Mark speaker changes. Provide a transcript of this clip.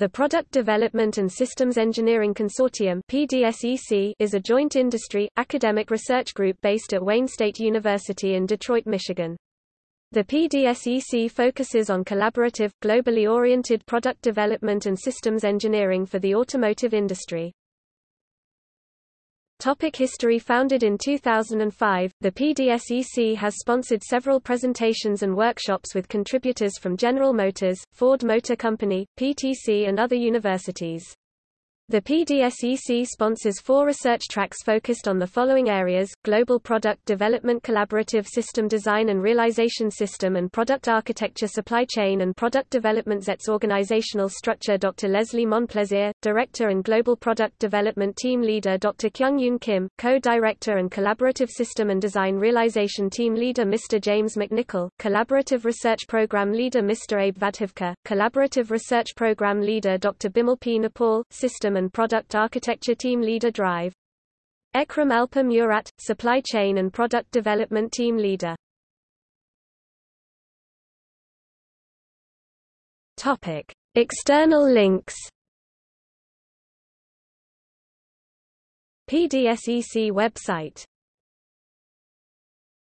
Speaker 1: The Product Development and Systems Engineering Consortium PDSEC is a joint industry, academic research group based at Wayne State University in Detroit, Michigan. The PDSEC focuses on collaborative, globally oriented product development and systems engineering for the automotive industry. Topic history Founded in 2005, the PDSEC has sponsored several presentations and workshops with contributors from General Motors, Ford Motor Company, PTC and other universities. The PDSEC sponsors four research tracks focused on the following areas, Global Product Development Collaborative System Design and Realization System and Product Architecture Supply Chain and Product Development ZETS Organizational Structure Dr. Leslie Monplaisir, Director and Global Product Development Team Leader Dr. Kyung Yoon Kim, Co-Director and Collaborative System and Design Realization Team Leader Mr. James McNichol, Collaborative Research Program Leader Mr. Abe Vadhavkar, Collaborative Research Program Leader Dr. Bimal P. Nepal, System and Product Architecture Team Leader Drive. Ekrem Alper Murat, Supply Chain and Product Development Team Leader. Topic: External links. PDSEC website